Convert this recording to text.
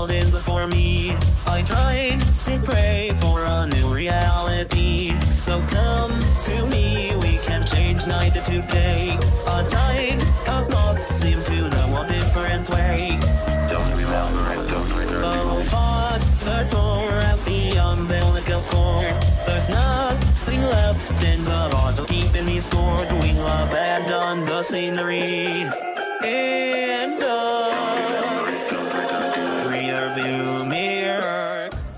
world is for me. I tried to pray for a new reality. So come to me, we can change night to day. A tide of moths seem to know a different way. Don't remember and don't return. Oh, Father tore out the umbilical cord. There's nothing left in the bottle keeping me scored. We'll abandon the scenery. love you.